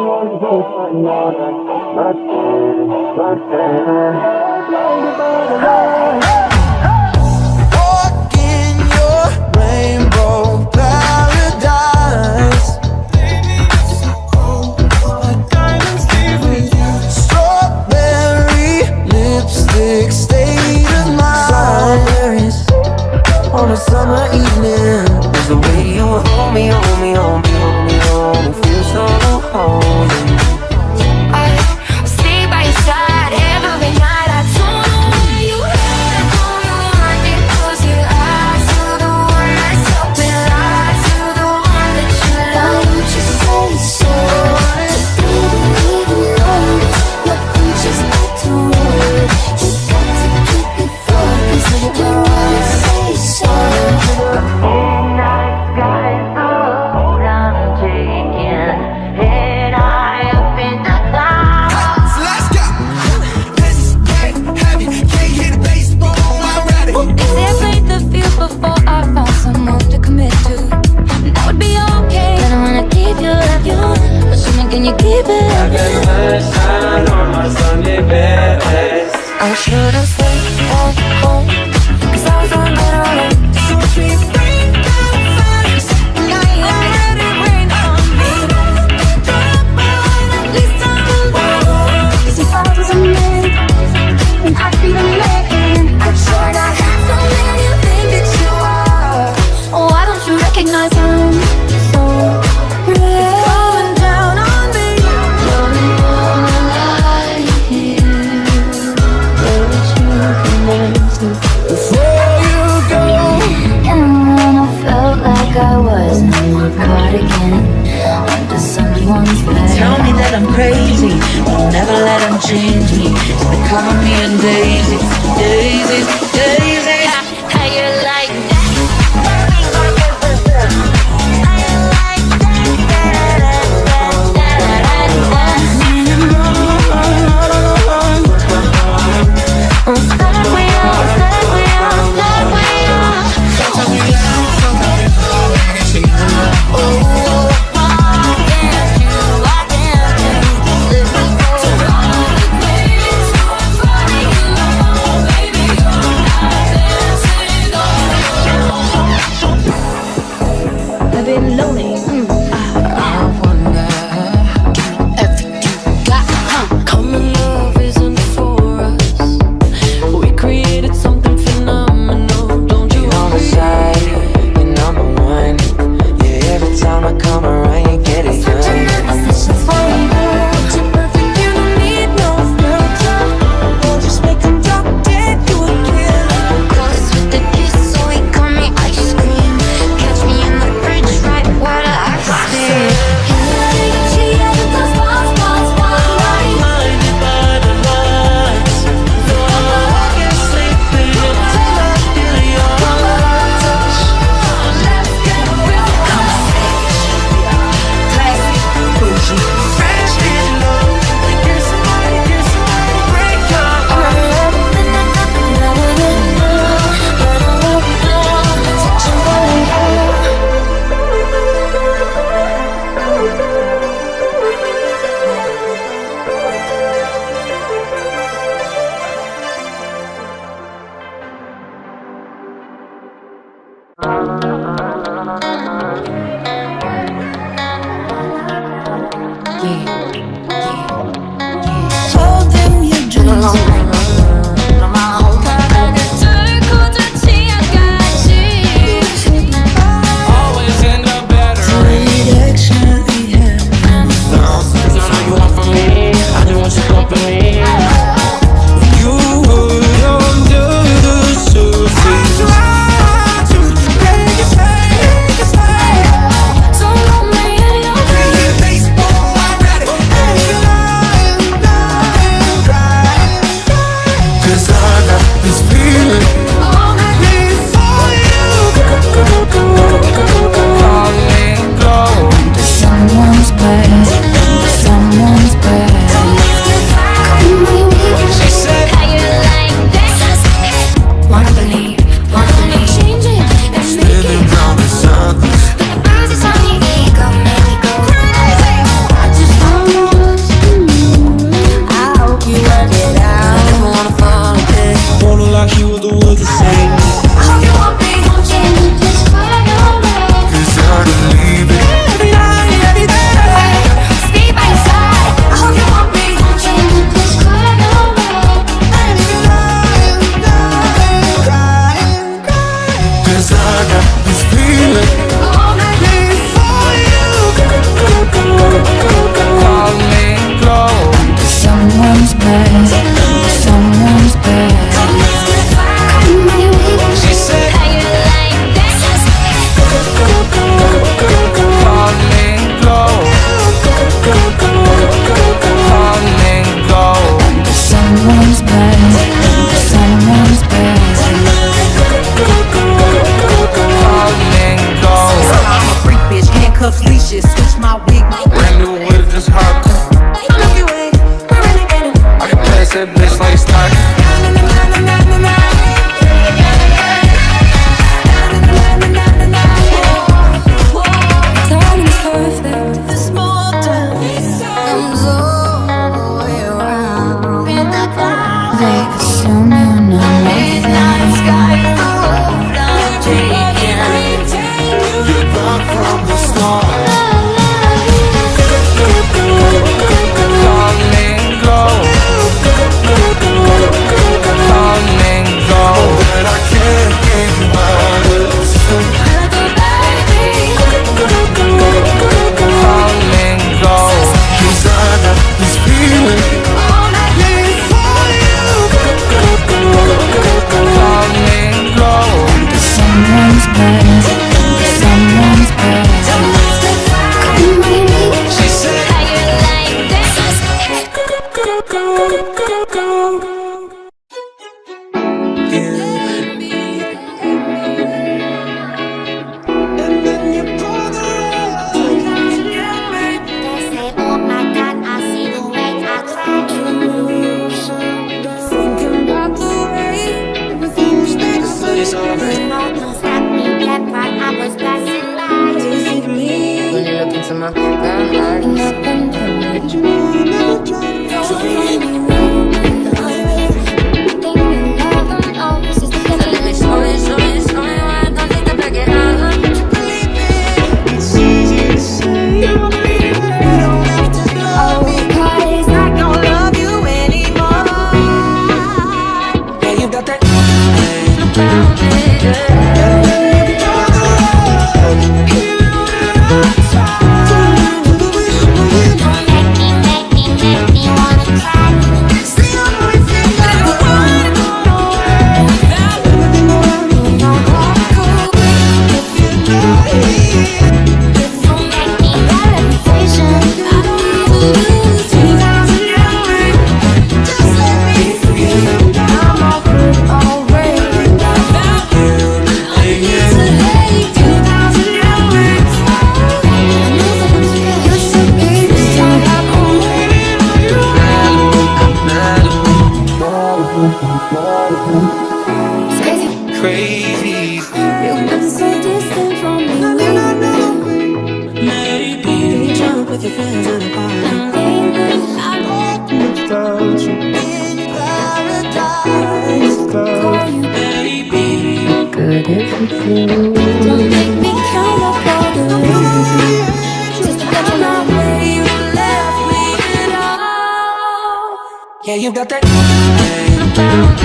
I'm not, not there, not there. Yeah, you got that. Found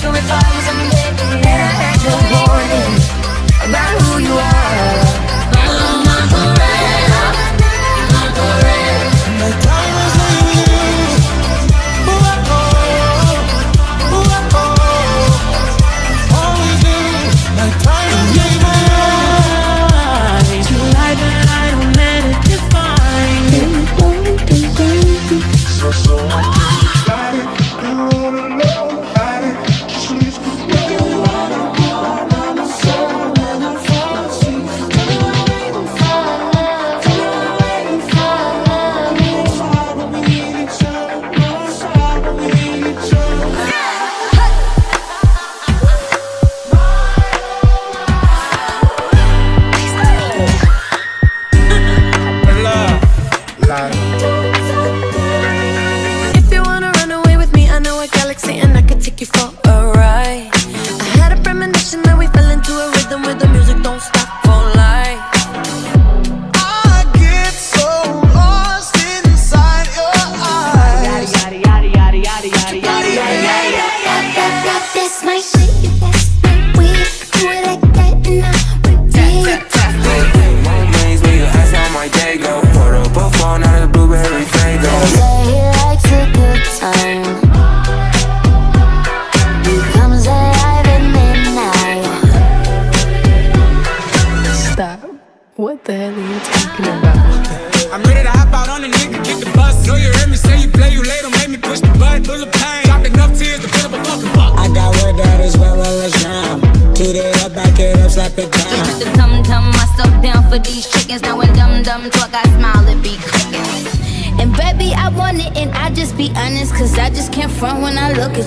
that quicker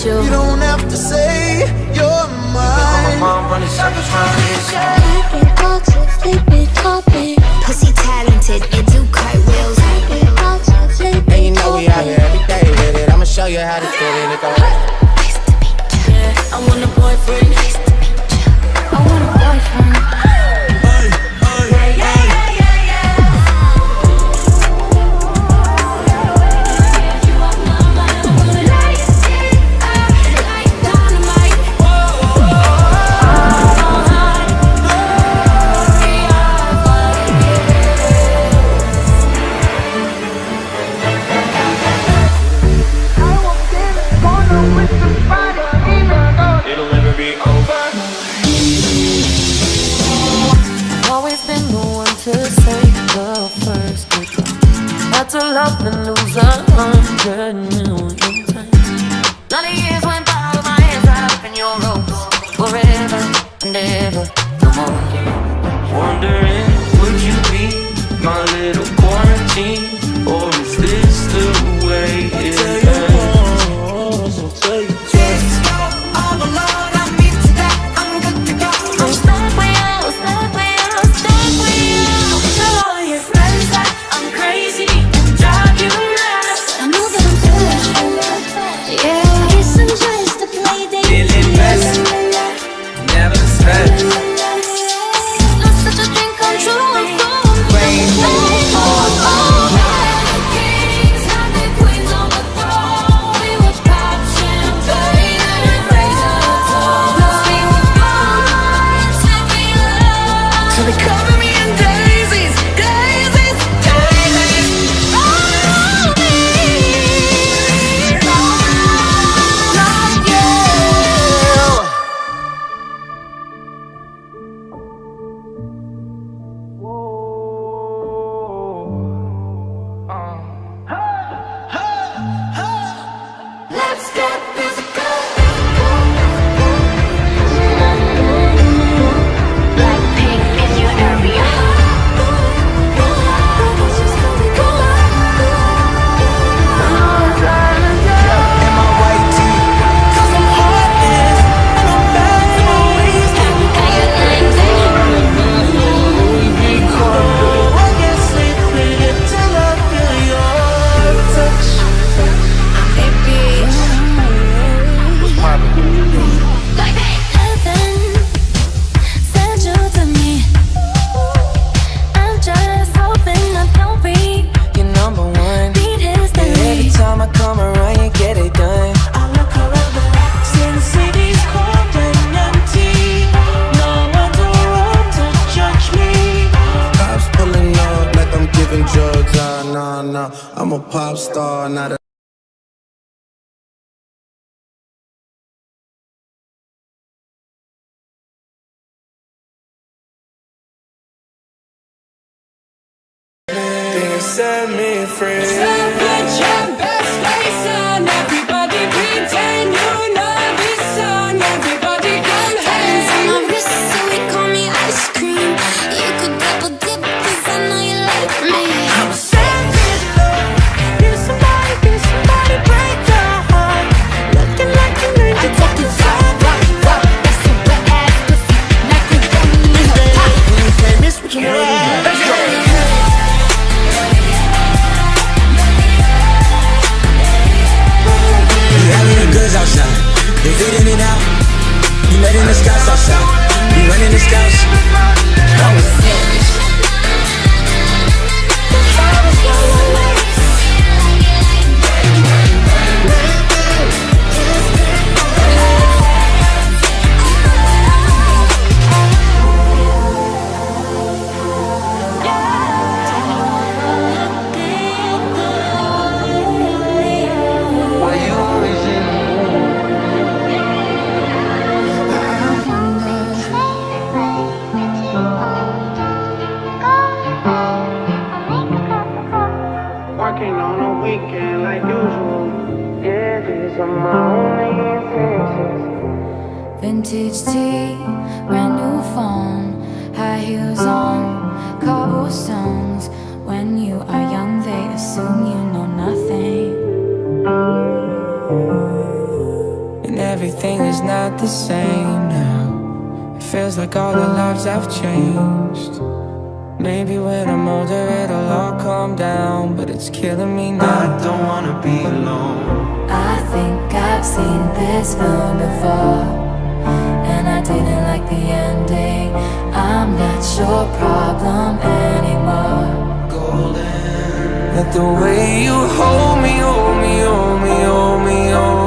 you. You set me free. Vintage tee, brand new phone, high heels on, cobblestones. When you are young, they assume you know nothing. And everything is not the same now. It feels like all the lives have changed. Maybe when I'm older it'll all calm down, but it's killing me now. I don't wanna be alone. I think I've seen this film before, and I didn't like the ending. I'm not your problem anymore. Golden. That the way you hold me, hold me, hold me, hold me, hold